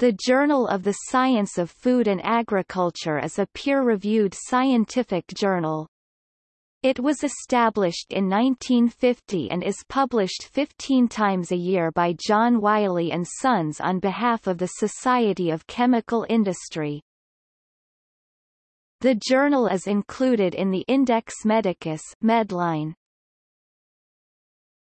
The Journal of the Science of Food and Agriculture is a peer-reviewed scientific journal. It was established in 1950 and is published 15 times a year by John Wiley & Sons on behalf of the Society of Chemical Industry. The journal is included in the Index Medicus Medline